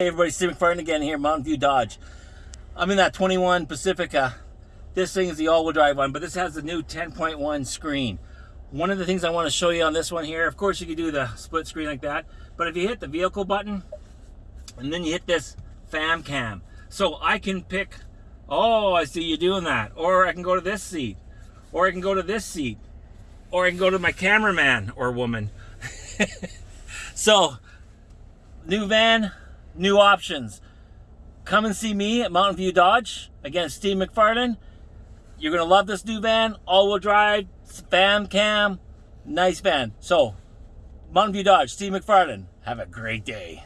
Hey everybody, Steve McFarland again here, Mountain View Dodge. I'm in that 21 Pacifica. This thing is the all-wheel drive one, but this has the new 10.1 screen. One of the things I want to show you on this one here, of course you can do the split screen like that, but if you hit the vehicle button, and then you hit this fam cam, so I can pick, oh, I see you doing that, or I can go to this seat, or I can go to this seat, or I can go to my cameraman or woman. so, new van, new options. Come and see me at Mountain View Dodge. Again, Steve McFarland. You're going to love this new van. All-wheel drive, fam cam, nice van. So, Mountain View Dodge, Steve McFarland. Have a great day.